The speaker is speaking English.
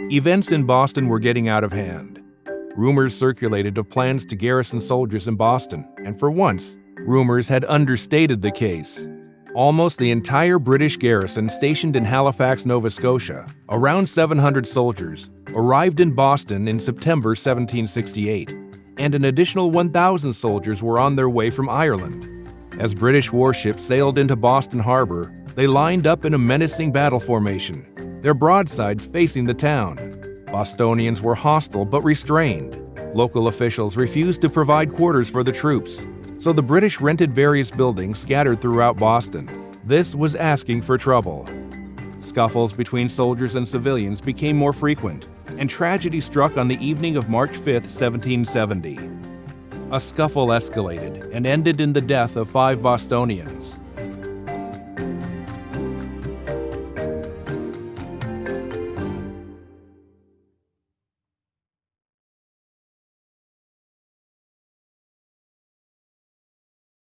Events in Boston were getting out of hand. Rumors circulated of plans to garrison soldiers in Boston, and for once, rumors had understated the case. Almost the entire British garrison stationed in Halifax, Nova Scotia, around 700 soldiers, arrived in Boston in September 1768, and an additional 1,000 soldiers were on their way from Ireland. As British warships sailed into Boston Harbor, they lined up in a menacing battle formation, their broadsides facing the town. Bostonians were hostile but restrained. Local officials refused to provide quarters for the troops, so the British rented various buildings scattered throughout Boston. This was asking for trouble. Scuffles between soldiers and civilians became more frequent, and tragedy struck on the evening of March 5, 1770. A scuffle escalated and ended in the death of five Bostonians.